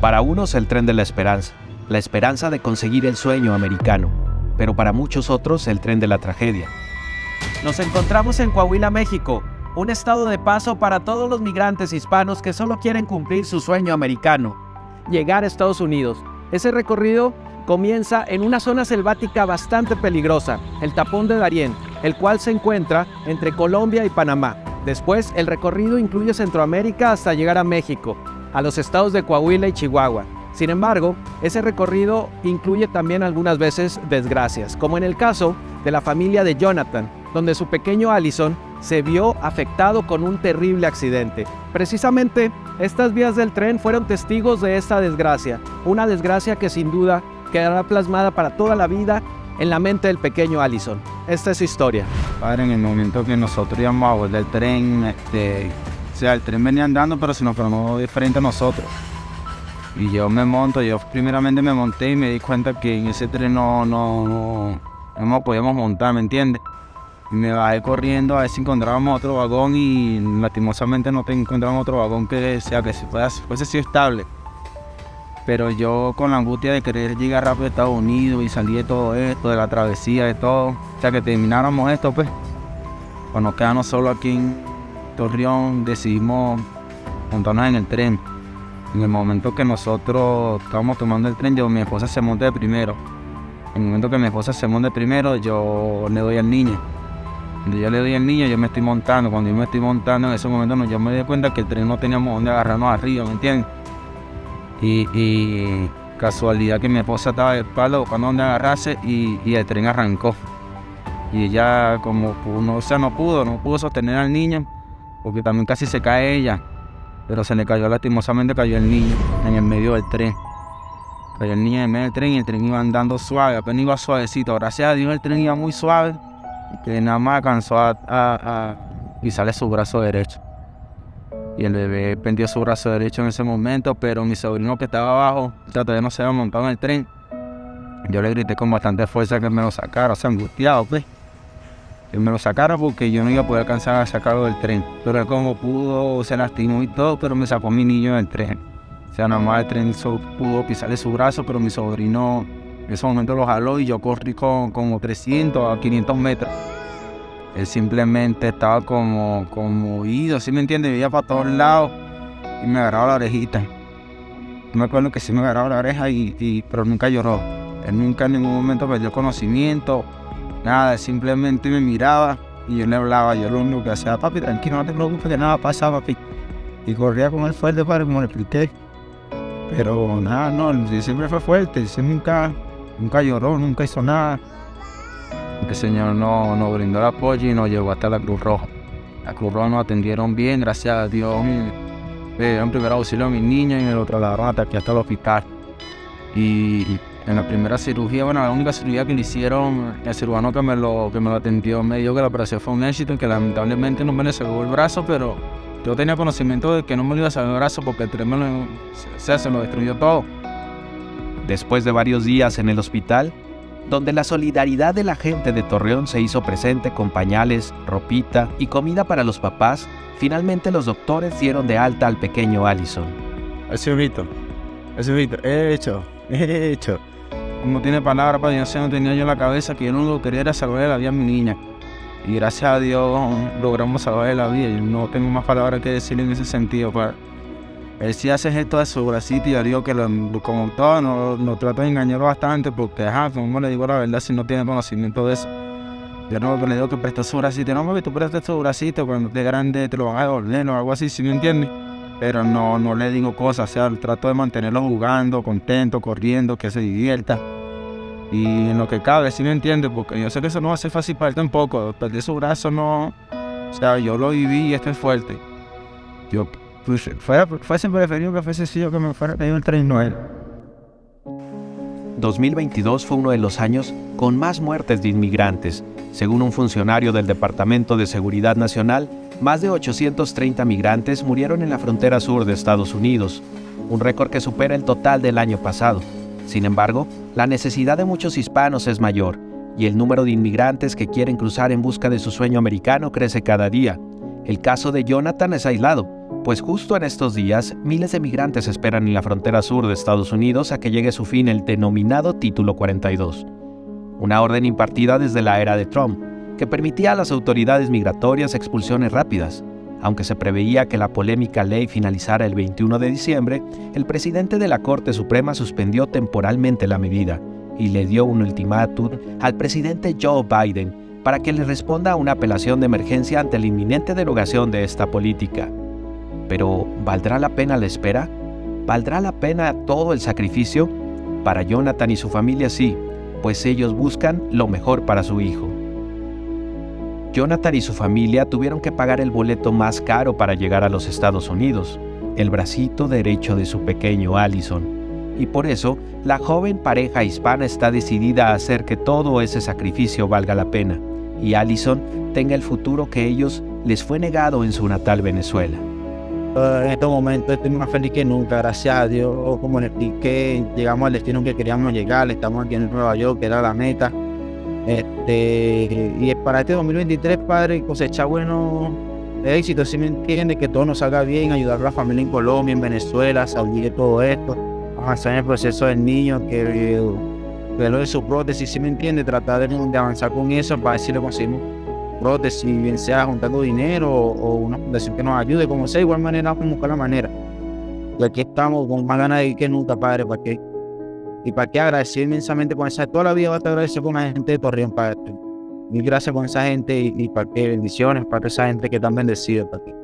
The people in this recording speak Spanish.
Para unos el tren de la esperanza, la esperanza de conseguir el sueño americano, pero para muchos otros el tren de la tragedia. Nos encontramos en Coahuila, México, un estado de paso para todos los migrantes hispanos que solo quieren cumplir su sueño americano, llegar a Estados Unidos. Ese recorrido comienza en una zona selvática bastante peligrosa, el tapón de Darién, el cual se encuentra entre Colombia y Panamá. Después, el recorrido incluye Centroamérica hasta llegar a México, a los estados de Coahuila y Chihuahua. Sin embargo, ese recorrido incluye también algunas veces desgracias, como en el caso de la familia de Jonathan, donde su pequeño Allison se vio afectado con un terrible accidente. Precisamente, estas vías del tren fueron testigos de esta desgracia, una desgracia que sin duda quedará plasmada para toda la vida en la mente del pequeño Allison. Esta es su historia. Padre, en el momento que nosotros íbamos a volver del tren, este, sea, el tren venía andando, pero se nos frenó de frente a nosotros. Y yo me monto, yo primeramente me monté y me di cuenta que en ese tren no, no, no, no nos podíamos montar, ¿me entiendes? Y me bajé corriendo a ver si encontrábamos otro vagón y lastimosamente no encontramos otro vagón que sea que fuese, fuese sido estable. Pero yo con la angustia de querer llegar rápido a Estados Unidos y salir de todo esto, de la travesía, de todo, o sea que termináramos esto, pues, cuando quedamos solo aquí en Torreón, decidimos montarnos en el tren. En el momento que nosotros estábamos tomando el tren, yo, mi esposa se monta de primero. En el momento que mi esposa se monta de primero, yo le doy al niño. Cuando yo le doy al niño, yo me estoy montando. Cuando yo me estoy montando, en ese momento no, yo me di cuenta que el tren no teníamos dónde agarrarnos arriba, ¿me entiendes? Y, casualidad que mi esposa estaba de espalda buscando dónde agarrarse y, el tren arrancó. Y ella como no, o sea, no pudo, no pudo sostener al niño, porque también casi se cae ella. Pero se le cayó lastimosamente, cayó el niño en el medio del tren. Cayó el niño en el medio del tren y el tren iba andando suave, apenas iba suavecito. Gracias a Dios el tren iba muy suave, que nada más alcanzó a, a, a su brazo derecho y el bebé pendió su brazo derecho en ese momento, pero mi sobrino que estaba abajo, todavía no se había montado en el tren. Yo le grité con bastante fuerza que me lo sacara, o sea, angustiado, pues. Que me lo sacara porque yo no iba a poder alcanzar a sacarlo del tren. Pero él como pudo, se lastimó y todo, pero me sacó mi niño del tren. O sea, nada más el tren pudo pisarle su brazo, pero mi sobrino en ese momento lo jaló y yo corrí con como 300 a 500 metros. Él simplemente estaba como, oído, ¿sí me entiende? Veía para todos lados y me agarraba la orejita. me acuerdo que sí me agarraba la oreja, y, pero nunca lloró. Él nunca en ningún momento perdió conocimiento, nada, simplemente me miraba y yo le hablaba. Yo lo único que hacía, papi, tranquilo, no te preocupes, que nada pasa, papi. Y corría con él fuerte para como le expliqué. Pero nada, no, siempre fue fuerte, nunca, nunca lloró, nunca hizo nada el Señor nos, nos brindó el apoyo y nos llevó hasta la Cruz Roja. La Cruz Roja nos atendieron bien, gracias a Dios. Me dieron primer auxilio a mis niños y me lo trasladaron hasta aquí, hasta el hospital. Y en la primera cirugía, bueno, la única cirugía que le hicieron, el cirujano que me lo, que me lo atendió me dijo que la operación fue un éxito, que lamentablemente no me le sacó el brazo, pero yo tenía conocimiento de que no me lo iba a sacar el brazo porque el tren me lo, se lo destruyó todo. Después de varios días en el hospital, donde la solidaridad de la gente de Torreón se hizo presente con pañales, ropita y comida para los papás, finalmente los doctores dieron de alta al pequeño Allison. Ese Víctor, ese Víctor, he hecho, he hecho. No tiene palabras para Dios, no tenía yo en la cabeza que yo no lo quería era salvarle la vida a mi niña. Y gracias a Dios logramos salvarle la vida. y no tengo más palabras que decirle en ese sentido. Para él sí hace esto de su bracito y yo digo que como todo nos, trata de engañar bastante porque, ajá, como le digo la verdad si no tiene conocimiento de eso. Yo no le digo que presta su bracito, no, mami, tú prestas tu bracito, cuando estés grande te lo van a devolver o algo así, si me entiendes. Pero no, no le digo cosas, o sea, trato de mantenerlo jugando, contento, corriendo, que se divierta. Y en lo que cabe, si me entiendes, porque yo sé que eso no va a ser fácil para él tampoco. Perder su brazo no. O sea, yo lo viví y esto es fuerte. Yo pues fuera, fuese preferido que fuese yo que me fuera pedido el tren Noel. 2022 fue uno de los años con más muertes de inmigrantes. Según un funcionario del Departamento de Seguridad Nacional, más de 830 migrantes murieron en la frontera sur de Estados Unidos, un récord que supera el total del año pasado. Sin embargo, la necesidad de muchos hispanos es mayor y el número de inmigrantes que quieren cruzar en busca de su sueño americano crece cada día. El caso de Jonathan es aislado, Pues justo en estos días, miles de migrantes esperan en la frontera sur de Estados Unidos a que llegue su fin el denominado Título 42, una orden impartida desde la era de Trump, que permitía a las autoridades migratorias expulsiones rápidas. Aunque se preveía que la polémica ley finalizara el 21 de diciembre, el presidente de la Corte Suprema suspendió temporalmente la medida y le dio un ultimátum al presidente Joe Biden para que le responda a una apelación de emergencia ante la inminente derogación de esta política. Pero, ¿valdrá la pena la espera? ¿Valdrá la pena todo el sacrificio? Para Jonathan y su familia sí, pues ellos buscan lo mejor para su hijo. Jonathan y su familia tuvieron que pagar el boleto más caro para llegar a los Estados Unidos, el bracito derecho de su pequeño Allison. Y por eso, la joven pareja hispana está decidida a hacer que todo ese sacrificio valga la pena y Allison tenga el futuro que ellos les fue negado en su natal Venezuela. En estos momentos estoy más feliz que nunca, gracias a Dios, como le expliqué, llegamos al destino que queríamos llegar, estamos aquí en Nueva York, que era la meta. Este, y para este 2023, padre, cosechar buenos éxitos, si me entiende, que todo nos salga bien, ayudar a la familia en Colombia, en Venezuela, salir de todo esto, avanzar en el proceso del niño, que, que lo de su prótesis, si me entiende, tratar de, avanzar con eso para ver si le conseguimos prótesis, bien sea juntando dinero o, una fundación que nos ayude, como sea, igual manera vamos a buscar la manera. Y aquí estamos con más ganas de ir que nunca, padre, para que y para qué agradecer inmensamente con esa toda la vida va a agradecido con la gente de Torreón, Padre. Mil gracias con esa gente y, para qué bendiciones para esa gente que están bendecidos, Padre.